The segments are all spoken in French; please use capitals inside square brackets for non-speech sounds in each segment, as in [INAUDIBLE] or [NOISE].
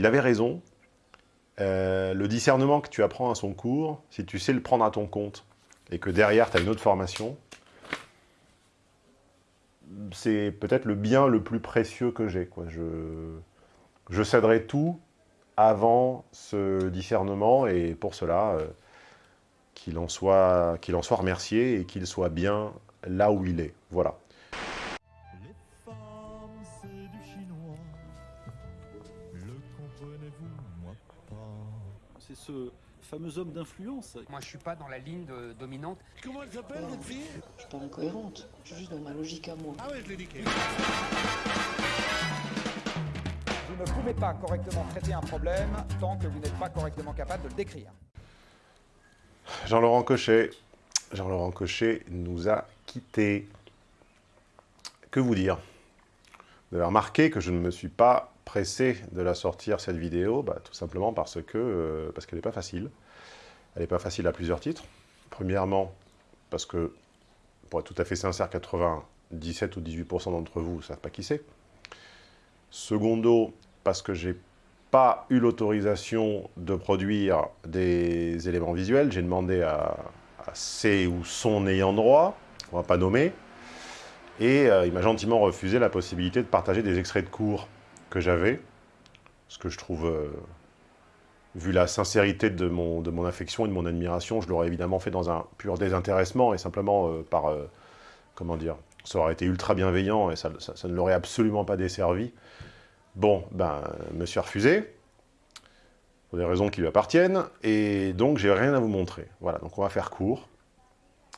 il avait raison. Euh, le discernement que tu apprends à son cours, si tu sais le prendre à ton compte, et que derrière, tu as une autre formation, c'est peut-être le bien le plus précieux que j'ai. Je, je céderai tout avant ce discernement, et pour cela, euh, qu'il en, en soit remercié et qu'il soit bien là où il est. Voilà. Ce fameux homme d'influence. Moi, je suis pas dans la ligne dominante. Comment elle s'appelle, votre fille? Je suis pas incohérente. Je suis juste dans ma logique à moi. Ah ouais, je l'ai niqué. Vous ne pouvez pas correctement traiter un problème tant que vous n'êtes pas correctement capable de le décrire. Jean-Laurent Cochet. Jean-Laurent Cochet nous a quittés. Que vous dire? Vous avez remarqué que je ne me suis pas pressé de la sortir, cette vidéo, bah, tout simplement parce euh, qu'elle n'est pas facile. Elle n'est pas facile à plusieurs titres. Premièrement, parce que, pour être tout à fait sincère, 97 ou 18% d'entre vous ne savent pas qui c'est. Secondo, parce que j'ai pas eu l'autorisation de produire des éléments visuels. J'ai demandé à, ses ou son ayant droit, on va pas nommer, et euh, il m'a gentiment refusé la possibilité de partager des extraits de cours que j'avais, ce que je trouve, euh, vu la sincérité de mon, affection et de mon admiration, je l'aurais évidemment fait dans un pur désintéressement et simplement euh, par, comment dire, ça aurait été ultra bienveillant et ça, ça ne l'aurait absolument pas desservi. Bon, ben, me suis refusé, pour des raisons qui lui appartiennent, et donc j'ai rien à vous montrer. Voilà, donc on va faire court.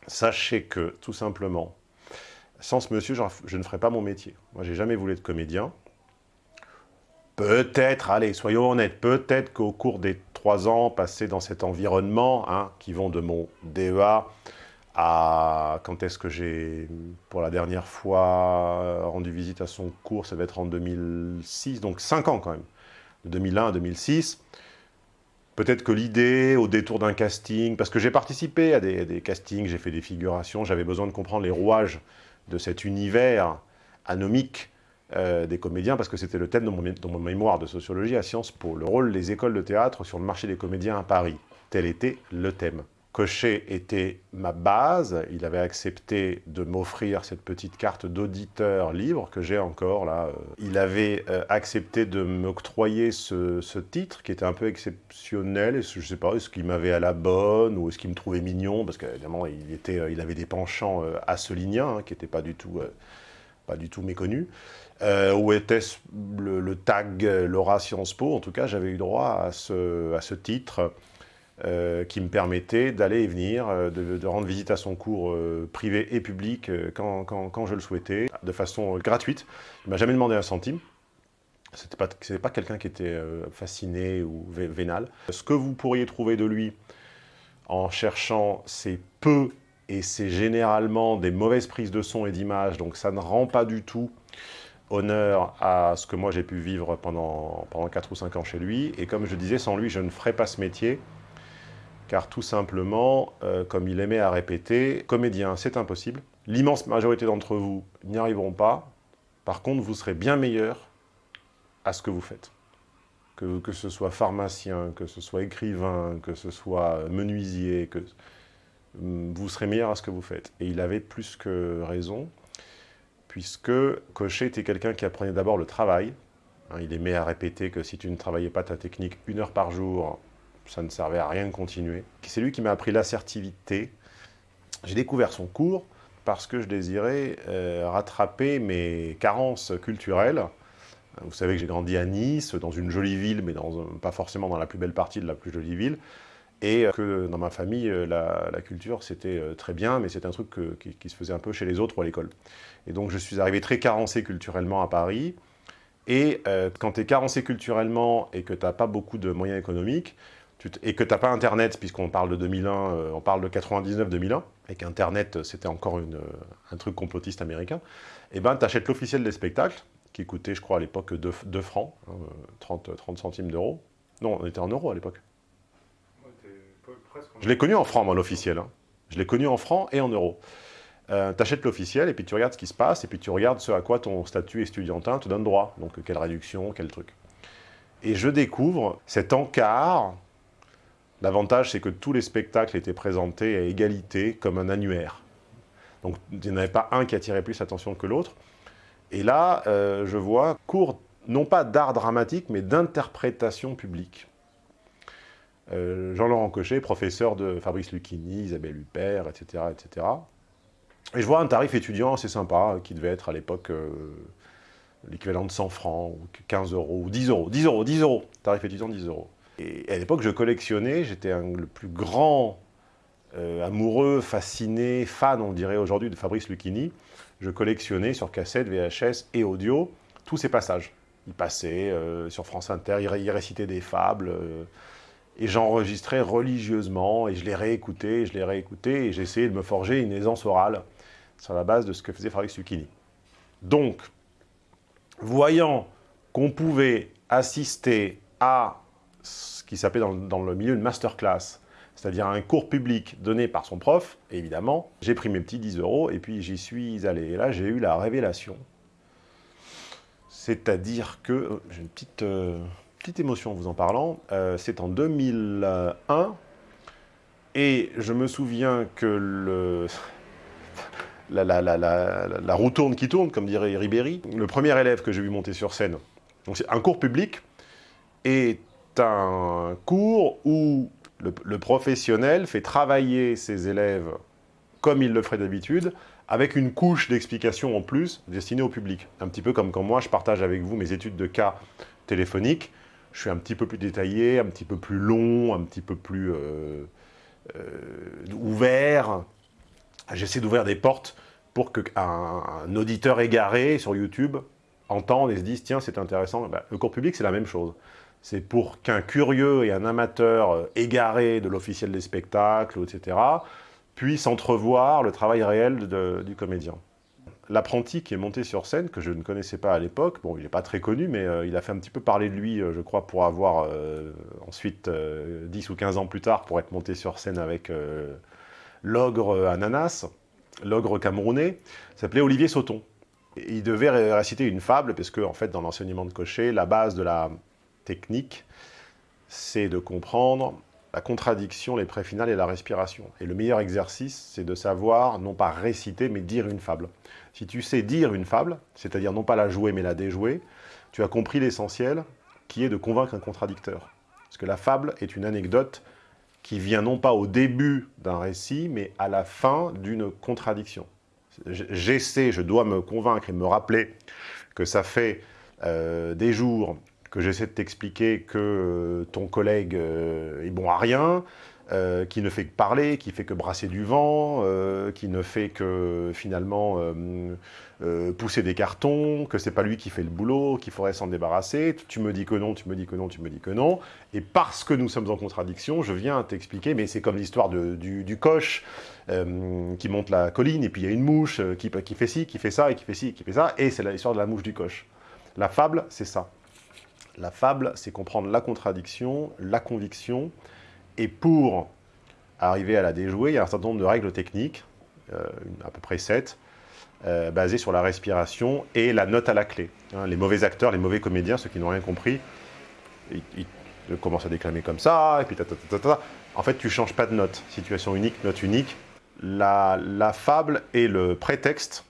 Sachez que, tout simplement, sans ce monsieur, je ne ferai pas mon métier. Moi, j'ai jamais voulu être comédien. Peut-être, allez, soyons honnêtes, peut-être qu'au cours des trois ans passés dans cet environnement, hein, qui vont de mon DEA à quand est-ce que j'ai, pour la dernière fois, rendu visite à son cours, ça va être en 2006, donc cinq ans quand même, de 2001 à 2006. Peut-être que l'idée, au détour d'un casting, parce que j'ai participé à des, castings, j'ai fait des figurations, j'avais besoin de comprendre les rouages de cet univers anomique euh, des comédiens, parce que c'était le thème de mon, de mon, mémoire de sociologie à Sciences Po, le rôle des écoles de théâtre sur le marché des comédiens à Paris. Tel était le thème. Cochet était ma base, il avait accepté de m'offrir cette petite carte d'auditeur libre que j'ai encore là. Euh. Il avait euh, accepté de m'octroyer ce, titre qui était un peu exceptionnel, je ne sais pas, est-ce qu'il m'avait à la bonne ou est-ce qu'il me trouvait mignon, parce qu'évidemment il, était, euh, il avait des penchants assoliniens hein, qui n'étaient pas du tout pas du tout méconnus. où était-ce le, tag Laura Sciences Po En tout cas, j'avais eu droit à ce, titre euh, qui me permettait d'aller et venir, euh, de, rendre visite à son cours euh, privé et public quand, je le souhaitais, de façon gratuite. Il m'a jamais demandé un centime. Ce n'était pas quelqu'un qui était fasciné ou vénal. Ce que vous pourriez trouver de lui en cherchant, c'est peu et c'est généralement des mauvaises prises de son et d'image, donc ça ne rend pas du tout honneur à ce que moi j'ai pu vivre pendant, pendant 4 ou 5 ans chez lui. Et comme je disais, sans lui, je ne ferais pas ce métier car tout simplement, euh, comme il aimait à répéter, comédien, c'est impossible. L'immense majorité d'entre vous n'y arriveront pas. Par contre, vous serez bien meilleur à ce que vous faites. Que, que, ce soit pharmacien, que ce soit écrivain, que ce soit menuisier, que mm, vous serez meilleur à ce que vous faites. Et il avait plus que raison, puisque Cochet était quelqu'un qui apprenait d'abord le travail. Hein, il aimait à répéter que si tu ne travaillais pas ta technique une heure par jour, ça ne servait à rien de continuer. C'est lui qui m'a appris l'assertivité. J'ai découvert son cours parce que je désirais euh, rattraper mes carences culturelles. Vous savez que j'ai grandi à Nice, dans une jolie ville, mais pas forcément dans la plus belle partie de la plus jolie ville. Et euh, que dans ma famille, euh, la, culture, c'était très bien, mais c'est un truc qui, se faisait un peu chez les autres ou à l'école. Et donc je suis arrivé très carencé culturellement à Paris. Et quand tu es carencé culturellement et que tu n'as pas beaucoup de moyens économiques, et que tu n'as pas Internet, puisqu'on parle de 2001, euh, on parle de 99-2001, et qu'Internet, euh, c'était encore euh, un truc complotiste américain, et eh ben tu achètes l'officiel des spectacles, qui coûtait, je crois, à l'époque 2, francs, 30, hein, 30 centimes d'euros. Non, on était en euros à l'époque. Je l'ai connu en francs, moi, l'officiel. Hein. Je l'ai connu en francs et en euros. Euh, tu achètes l'officiel, et puis tu regardes ce qui se passe, et puis tu regardes ce à quoi ton statut estudiantin te donne droit. Donc, quelle réduction, quel truc. Et je découvre cet encart. L'avantage, c'est que tous les spectacles étaient présentés à égalité, comme un annuaire. Donc, il n'y en avait pas un qui attirait plus l'attention que l'autre. Et là, euh, je vois cours, non pas d'art dramatique, mais d'interprétation publique. Euh, Jean-Laurent Cochet, professeur de Fabrice Lucchini, Isabelle Huppert, etc., etc. Et je vois un tarif étudiant assez sympa, qui devait être à l'époque euh, l'équivalent de 100 francs, ou 15 euros, ou 10 euros, 10 euros, 10 euros, tarif étudiant 10 euros. Et à l'époque, je collectionnais, j'étais le plus grand euh, amoureux, fasciné, fan, on dirait aujourd'hui, de Fabrice Lucchini. Je collectionnais sur cassette, VHS et audio tous ces passages. Il passait sur France Inter, il, récitait des fables, et j'enregistrais religieusement, et je les réécoutais, je les réécoutais, et j'essayais de me forger une aisance orale sur la base de ce que faisait Fabrice Lucchini. Donc, voyant qu'on pouvait assister à ce qui s'appelait dans, le milieu une masterclass, c'est-à-dire un cours public donné par son prof, évidemment, j'ai pris mes petits 10 euros et puis j'y suis allé. Et là, j'ai eu la révélation. C'est-à-dire que, euh, j'ai une petite, euh, petite émotion en vous en parlant, euh, c'est en 2001, et je me souviens que le, [LAUGHS] la, roue tourne qui tourne, comme dirait Ribéry. Le premier élève que j'ai vu monter sur scène, donc c'est un cours public, est un cours où le, professionnel fait travailler ses élèves comme il le ferait d'habitude, avec une couche d'explication en plus destinée au public. Un petit peu comme quand moi je partage avec vous mes études de cas téléphoniques, je suis un petit peu plus détaillé, un petit peu plus long, un petit peu plus euh, euh, ouvert. J'essaie d'ouvrir des portes pour qu'un un auditeur égaré sur YouTube entende et se dise « tiens, c'est intéressant ben, Le cours public, c'est la même chose. C'est pour qu'un curieux et un amateur euh, égaré de l'officiel des spectacles, etc., puisse entrevoir le travail réel du comédien. L'apprenti qui est monté sur scène, que je ne connaissais pas à l'époque, bon, il n'est pas très connu, mais euh, il a fait un petit peu parler de lui, euh, je crois, pour avoir ensuite, 10 ou 15 ans plus tard, pour être monté sur scène avec l'ogre Ananas, l'ogre camerounais, s'appelait Olivier Sauton. il devait réciter une fable, parce que, en fait, dans l'enseignement de Cochet, la base de la technique, c'est de comprendre la contradiction, les préfinales et la respiration. Et le meilleur exercice, c'est de savoir, non pas réciter, mais dire une fable. Si tu sais dire une fable, c'est-à-dire non pas la jouer, mais la déjouer, tu as compris l'essentiel, qui est de convaincre un contradicteur. Parce que la fable est une anecdote qui vient non pas au début d'un récit, mais à la fin d'une contradiction. J'essaie, je dois me convaincre et me rappeler que ça fait euh, des jours que j'essaie de t'expliquer que euh, ton collègue euh, est bon à rien, euh, qui ne fait que parler, qui fait que brasser du vent, qui ne fait que finalement pousser des cartons, que c'est pas lui qui fait le boulot, qu'il faudrait s'en débarrasser. Tu me dis que non, tu me dis que non, tu me dis que non. Et parce que nous sommes en contradiction, je viens t'expliquer, mais c'est comme l'histoire du, du, coche qui monte la colline, et puis il y a une mouche qui, qui fait ci, qui fait ça, et qui fait ci, qui fait ça, et c'est l'histoire de la mouche du coche. La fable, c'est ça. La fable, c'est comprendre la contradiction, la conviction, et pour arriver à la déjouer, il y a un certain nombre de règles techniques, euh, à peu près sept, euh, basées sur la respiration et la note à la clé. Hein, les mauvais acteurs, les mauvais comédiens, ceux qui n'ont rien compris, ils, commencent à déclamer comme ça, et puis ta, ta, ta, ta, En fait, tu ne changes pas de note. Situation unique, note unique. La, la fable est le prétexte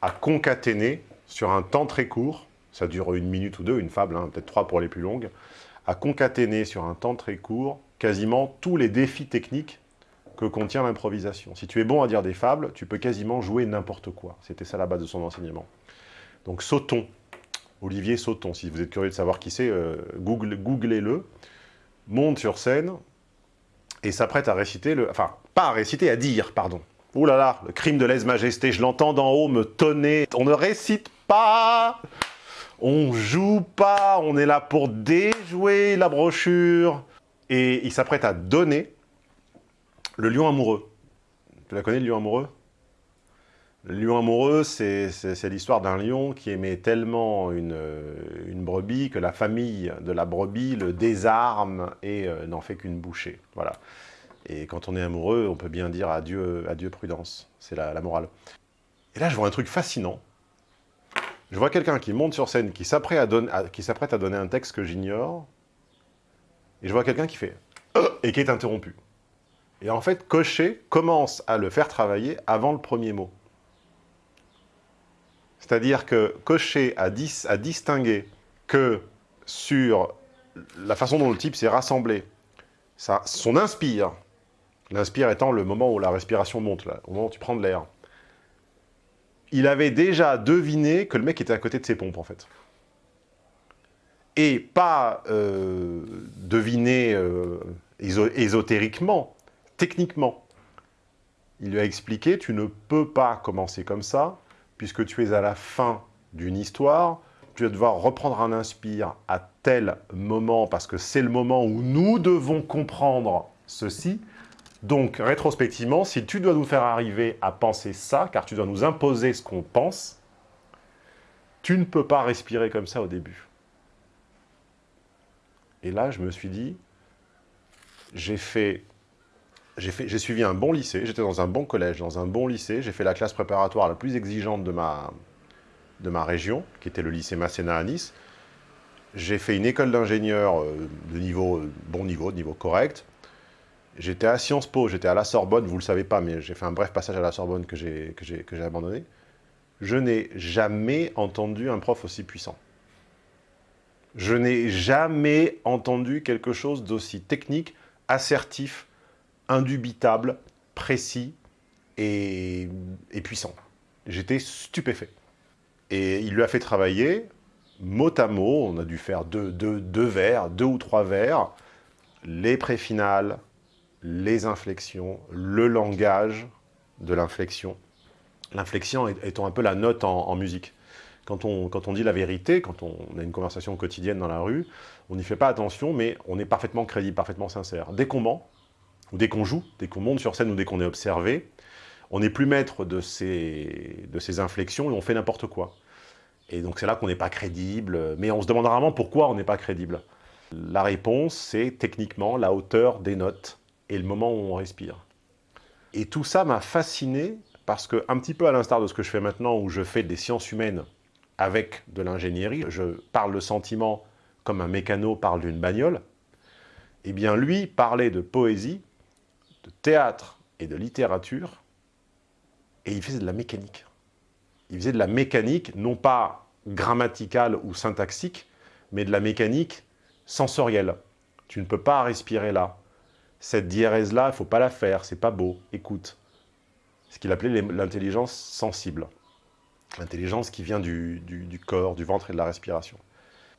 à concaténer sur un temps très court ça dure une minute ou deux, une fable, hein, peut-être trois pour les plus longues, à concaténer sur un temps très court quasiment tous les défis techniques que contient l'improvisation. Si tu es bon à dire des fables, tu peux quasiment jouer n'importe quoi. C'était ça la base de son enseignement. Donc Sauton, Olivier Sauton, si vous êtes curieux de savoir qui c'est, euh, google, googlez-le, monte sur scène et s'apprête à réciter, le, enfin, pas à réciter, à dire, pardon. Ouh là là, le crime de lèse-majesté, je l'entends d'en haut me tonner. On ne récite pas on joue pas, on est là pour déjouer la brochure. Et il s'apprête à donner le lion amoureux. Tu la connais, le lion amoureux? Le lion amoureux, c'est l'histoire d'un lion qui aimait tellement une, brebis que la famille de la brebis le désarme et euh, n'en fait qu'une bouchée. Voilà. Et quand on est amoureux, on peut bien dire adieu, adieu prudence. C'est la morale. Et là, je vois un truc fascinant Je vois quelqu'un qui monte sur scène, qui s'apprête à donner un texte que j'ignore, et je vois quelqu'un qui fait Euh et qui est interrompu. Et en fait, Cochet commence à le faire travailler avant le premier mot. C'est-à-dire que Cochet a, dis- a distingué que sur la façon dont le type s'est rassemblé, son inspire, l'inspire étant le moment où la respiration monte, là, moment où tu prends de l'air, il avait déjà deviné que le mec était à côté de ses pompes, en fait. Et pas euh, deviné euh, éso- ésotériquement, techniquement. Il lui a expliqué, tu ne peux pas commencer comme ça, puisque tu es à la fin d'une histoire, tu vas devoir reprendre un inspire à tel moment, parce que c'est le moment où nous devons comprendre ceci. Donc, rétrospectivement, si tu dois nous faire arriver à penser ça, car tu dois nous imposer ce qu'on pense, tu ne peux pas respirer comme ça au début. Et là, je me suis dit, j'ai fait, j'ai suivi un bon lycée, j'étais dans un bon collège, dans un bon lycée, j'ai fait la classe préparatoire la plus exigeante de ma, de ma région, qui était le lycée Masséna à Nice. J'ai fait une école d'ingénieur euh, de niveau, euh, bon niveau, de niveau correct. J'étais à Sciences Po, j'étais à la Sorbonne, vous ne le savez pas, mais j'ai fait un bref passage à la Sorbonne que j'ai abandonné. Je n'ai jamais entendu un prof aussi puissant. Je n'ai jamais entendu quelque chose d'aussi technique, assertif, indubitable, précis et, puissant. J'étais stupéfait. Et il lui a fait travailler, mot à mot, on a dû faire deux, deux, deux vers, deux ou trois vers, les préfinales, les inflexions, le langage de l'inflexion. L'inflexion étant un peu la note en musique. Quand on, dit la vérité, quand on a une conversation quotidienne dans la rue, on n'y fait pas attention, mais on est parfaitement crédible, parfaitement sincère. Dès qu'on ment, ou dès qu'on joue, dès qu'on monte sur scène ou dès qu'on est observé, on n'est plus maître de ces, de ces inflexions et on fait n'importe quoi. Et donc c'est là qu'on n'est pas crédible, mais on se demande rarement pourquoi on n'est pas crédible. La réponse, c'est techniquement la hauteur des notes et le moment où on respire. Et tout ça m'a fasciné parce que, un petit peu à l'instar de ce que je fais maintenant, où je fais des sciences humaines avec de l'ingénierie, je parle le sentiment comme un mécano parle d'une bagnole, eh bien lui parlait de poésie, de théâtre et de littérature, et il faisait de la mécanique. Il faisait de la mécanique, non pas grammaticale ou syntaxique, mais de la mécanique sensorielle. Tu ne peux pas respirer là. Cette diérèse-là, il ne faut pas la faire, c'est pas beau, écoute. Ce qu'il appelait l'intelligence sensible. L'intelligence qui vient du, corps, du ventre et de la respiration.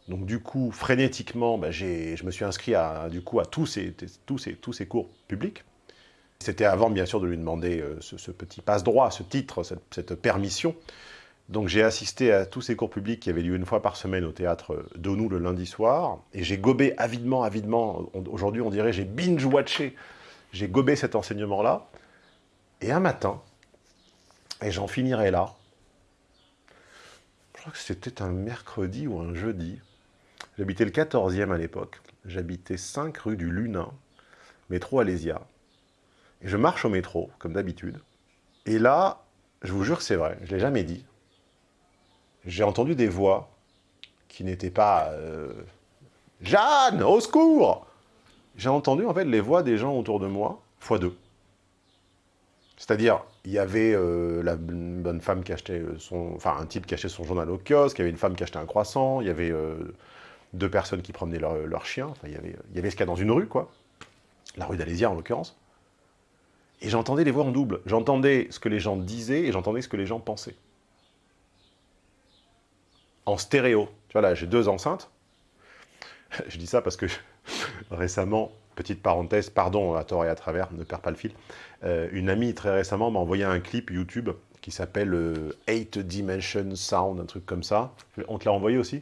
Donc du coup, frénétiquement, ben, je me suis inscrit à, du coup, à tous ces, tous, ces, tous ces cours publics. C'était avant, bien sûr, de lui demander euh, ce, petit passe-droit, ce titre, cette, permission. Donc j'ai assisté à tous ces cours publics qui avaient lieu une fois par semaine au théâtre Donou le lundi soir. Et j'ai gobé avidement, avidement, aujourd'hui on dirait j'ai binge-watché, j'ai gobé cet enseignement-là. Et un matin, et j'en finirai là, je crois que c'était un mercredi ou un jeudi, j'habitais le 14e à l'époque, j'habitais 5 rue du Lunin, métro Alésia, et je marche au métro, comme d'habitude, et là, je vous jure que c'est vrai, je ne l'ai jamais dit, j'ai entendu des voix qui n'étaient pas euh, Jeanne, au secours! J'ai entendu en fait les voix des gens autour de moi, fois deux. C'est-à-dire, il y avait euh, la bonne femme qui achetait son... Enfin, un type qui achetait son journal au kiosque, il y avait une femme qui achetait un croissant, il y avait euh, deux personnes qui promenaient leur, leur chien, il y avait, il y avait ce qu'il y a dans une rue, quoi. La rue d'Alésia, en l'occurrence. Et j'entendais les voix en double. J'entendais ce que les gens disaient et j'entendais ce que les gens pensaient en stéréo. Tu vois, là, j'ai deux enceintes. [LAUGHS] Je dis ça parce que [LAUGHS] récemment, petite parenthèse, pardon à tort et à travers, ne perds pas le fil, euh, une amie très récemment m'a envoyé un clip YouTube qui s'appelle euh, 8 Dimension Sound, un truc comme ça. On te l'a envoyé aussi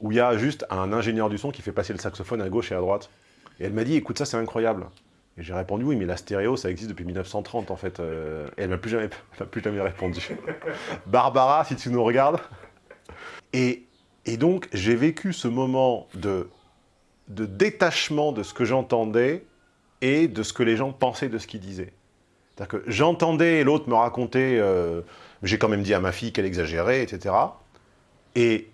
Où il y a juste un ingénieur du son qui fait passer le saxophone à gauche et à droite. Et elle m'a dit, écoute ça, c'est incroyable. Et j'ai répondu, oui, mais la stéréo, ça existe depuis 1930, en fait. Euh, et elle m'a plus jamais, [LAUGHS] m'a plus jamais répondu. [LAUGHS] Barbara, si tu nous regardes. Et, et donc, j'ai vécu ce moment de, de détachement de ce que j'entendais et de ce que les gens pensaient de ce qu'ils disaient. C'est-à-dire que j'entendais l'autre me raconter, euh, j'ai quand même dit à ma fille qu'elle exagérait, etc. Et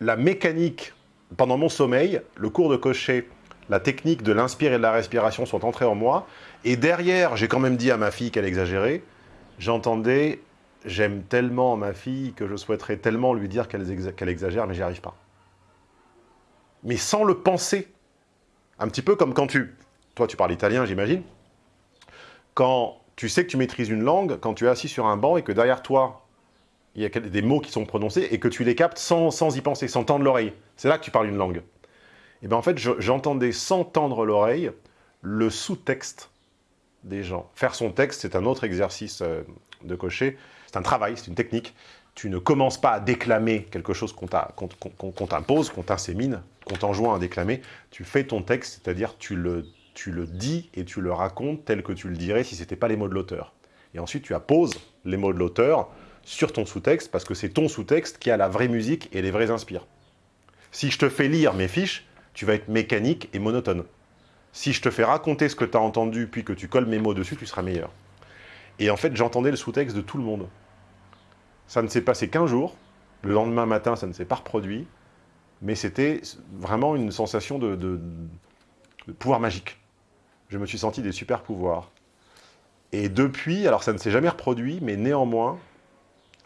la mécanique, pendant mon sommeil, le cours de cocher, la technique de l'inspire et de la respiration sont entrés en moi. Et derrière, j'ai quand même dit à ma fille qu'elle exagérait. J'entendais « j'aime tellement ma fille que je souhaiterais tellement lui dire qu'elle exagère, mais j'y arrive pas ». Mais sans le penser. Un petit peu comme quand tu... Toi, tu parles italien, j'imagine. Quand tu sais que tu maîtrises une langue, quand tu es assis sur un banc et que derrière toi, il y a des mots qui sont prononcés et que tu les captes sans, sans y penser, sans tendre l'oreille. C'est là que tu parles une langue. Et bien en fait, j'entendais sans tendre l'oreille le sous-texte des gens. Faire son texte, c'est un autre exercice euh, de cocher. C'est un travail, c'est une technique. Tu ne commences pas à déclamer quelque chose qu'on t'impose, qu'on t'insémine, qu'on t'enjoint à déclamer. Tu fais ton texte, c'est-à-dire tu le, tu le dis et tu le racontes tel que tu le dirais si ce n'était pas les mots de l'auteur. Et ensuite, tu apposes les mots de l'auteur sur ton sous-texte, parce que c'est ton sous-texte qui a la vraie musique et les vrais inspires. Si je te fais lire mes fiches, tu vas être mécanique et monotone. Si je te fais raconter ce que tu as entendu, puis que tu colles mes mots dessus, tu seras meilleur. Et en fait, j'entendais le sous-texte de tout le monde. Ça ne s'est passé qu'un jour. Le lendemain matin, ça ne s'est pas reproduit. Mais c'était vraiment une sensation de, pouvoir magique. Je me suis senti des super pouvoirs. Et depuis, alors ça ne s'est jamais reproduit, mais néanmoins,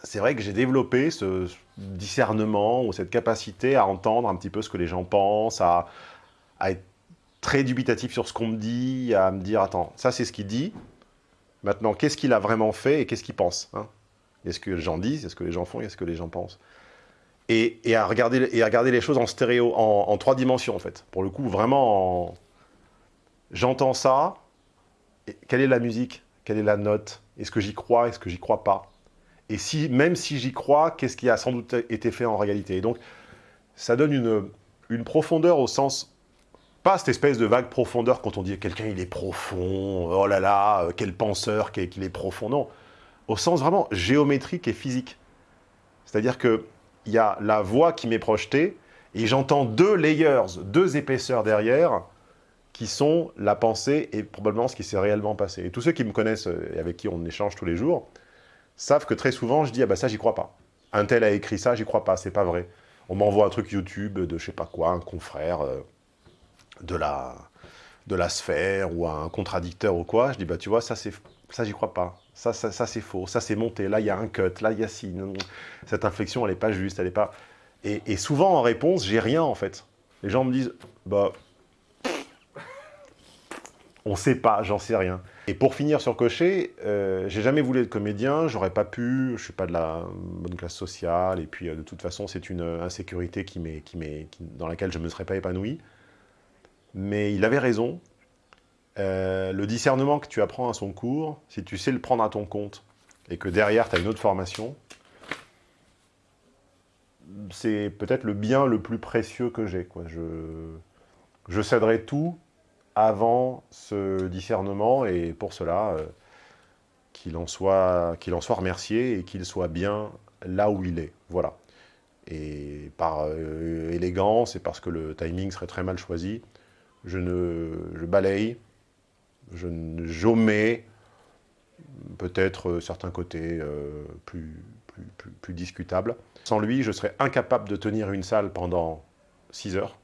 c'est vrai que j'ai développé ce discernement ou cette capacité à entendre un petit peu ce que les gens pensent, à, être très dubitatif sur ce qu'on me dit, à me dire, attends, ça c'est ce qu'il dit, maintenant qu'est-ce qu'il a vraiment fait et qu'est-ce qu'il pense hein? Est-ce que les gens disent, est-ce que les gens font, est-ce que les gens pensent? Et, à regarder, et à regarder les choses en stéréo, en, trois dimensions en fait. Pour le coup, vraiment, j'entends ça, quelle est la musique? Quelle est la note? Est-ce que j'y crois? Est-ce que j'y crois pas? Et si, même si j'y crois, qu'est-ce qui a sans doute été fait en réalité? Et donc, ça donne une, une profondeur au sens, pas cette espèce de vague profondeur quand on dit quelqu'un il est profond, oh là là, euh, quel penseur qu'il est profond, non. Au sens vraiment géométrique et physique. C'est-à-dire qu'il y a la voix qui m'est projetée, et j'entends deux layers, deux épaisseurs derrière, qui sont la pensée et probablement ce qui s'est réellement passé. Et tous ceux qui me connaissent et avec qui on échange tous les jours, savent que très souvent, je dis, ah bah ça, j'y crois pas. Un tel a écrit ça, j'y crois pas, c'est pas vrai. On m'envoie un truc YouTube de je sais pas quoi, un confrère euh, de, la, de la sphère ou un contradicteur ou quoi. Je dis, bah tu vois, ça, ça j'y crois pas. Ça, ça, ça c'est faux, ça c'est monté, là il y a un cut, là il y a si, cette inflexion elle est pas juste, elle est pas... Et, souvent en réponse, j'ai rien en fait. Les gens me disent, bah, on sait pas, j'en sais rien. Et pour finir sur Cocher, euh, j'ai jamais voulu être comédien, j'aurais pas pu, je suis pas de la bonne classe sociale, et puis euh, de toute façon c'est une insécurité qui qui dans laquelle je me serais pas épanoui. Mais il avait raison, euh, le discernement que tu apprends à son cours, si tu sais le prendre à ton compte, et que derrière tu as une autre formation, c'est peut-être le bien le plus précieux que j'ai. Je, je céderai tout avant ce discernement, et pour cela, euh, qu'il en, soit, en soit remercié et qu'il soit bien là où il est. Voilà. Et par euh, élégance et parce que le timing serait très mal choisi, je, ne, je balaye, je j'omets peut-être certains côtés euh, plus, plus, discutables. Sans lui, je serais incapable de tenir une salle pendant 6 heures.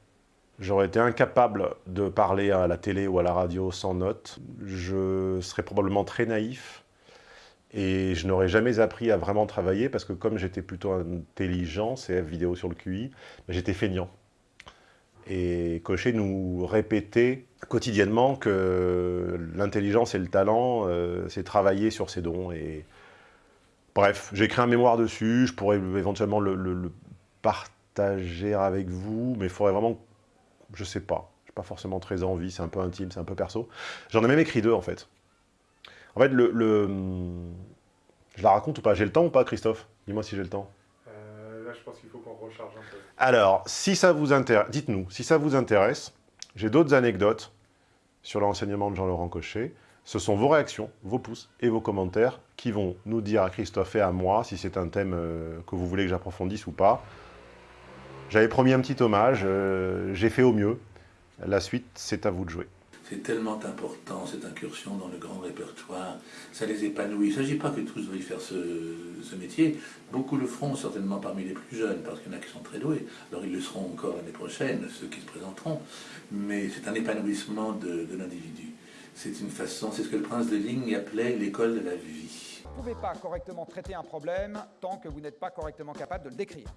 J'aurais été incapable de parler à la télé ou à la radio sans notes. Je serais probablement très naïf et je n'aurais jamais appris à vraiment travailler parce que comme j'étais plutôt intelligent, CF vidéo sur le QI, ben, j'étais feignant. Et Cochet nous répétait quotidiennement que l'intelligence et le talent, euh, c'est travailler sur ses dons. Et Bref, j'ai écrit un mémoire dessus, je pourrais éventuellement le, partager avec vous, mais il faudrait vraiment je sais pas. J'ai pas forcément très envie, c'est un peu intime, c'est un peu perso. J'en ai même écrit deux, en fait. En fait, le, Je la raconte ou pas J'ai le temps ou pas, Christophe? Dis-moi si j'ai le temps. Euh, là, je pense qu'il faut qu'on recharge un peu. Alors, si ça vous intéresse, dites-nous, si ça vous intéresse, j'ai d'autres anecdotes sur l'enseignement de Jean-Laurent Cochet. Ce sont vos réactions, vos pouces et vos commentaires qui vont nous dire à Christophe et à moi si c'est un thème euh, que vous voulez que j'approfondisse ou pas. J'avais promis un petit hommage, euh, j'ai fait au mieux. La suite, c'est à vous de jouer. C'est tellement important, cette incursion dans le grand répertoire. Ça les épanouit. Il ne s'agit pas que tous veuillent faire ce, métier. Beaucoup le feront, certainement parmi les plus jeunes, parce qu'il y en a qui sont très doués. Alors ils le seront encore l'année prochaine, ceux qui se présenteront. Mais c'est un épanouissement de, de l'individu. C'est une façon, c'est ce que le prince de Ligne appelait l'école de la vie. Vous ne pouvez pas correctement traiter un problème tant que vous n'êtes pas correctement capable de le décrire.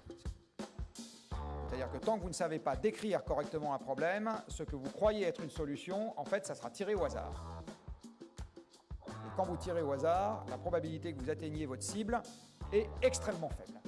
C'est-à-dire que tant que vous ne savez pas décrire correctement un problème, ce que vous croyez être une solution, en fait, ça sera tiré au hasard. Et quand vous tirez au hasard, la probabilité que vous atteigniez votre cible est extrêmement faible.